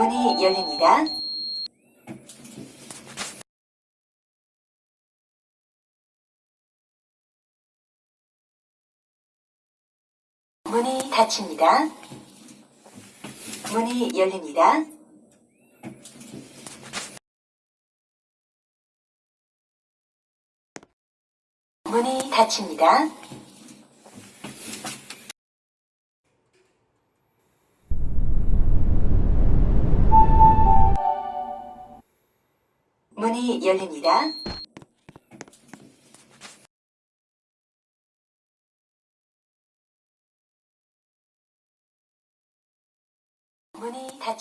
문이 열립니다. 문이 닫힙니다. 문이 열립니다. 문이 닫힙니다. 문이 열립니다. 문이 닫힙니다.